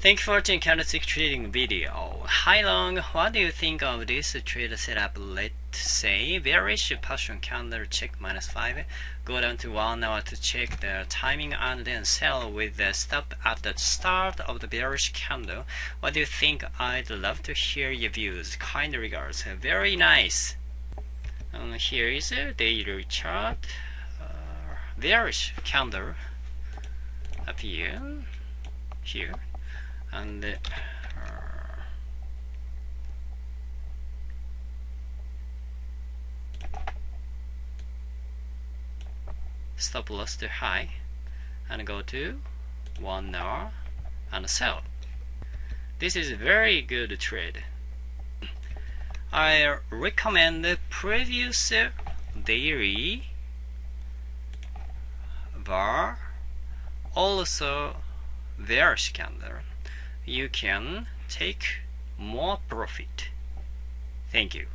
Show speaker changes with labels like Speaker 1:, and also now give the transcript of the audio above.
Speaker 1: Thank you for watching candlestick trading video. Hi Long, what do you think of this trade setup? Let's say bearish partial candle check minus 5, go down to 1 hour to check the timing and then sell with the stop at the start of the bearish candle. What do you think? I'd love to hear your views. Kind regards. Very nice. Here is a daily chart. Uh, bearish candle appear here and uh, stop loss to high and go to one hour and sell this is a very good trade. I recommend the previous daily bar also bearish candle you can take more profit. Thank you.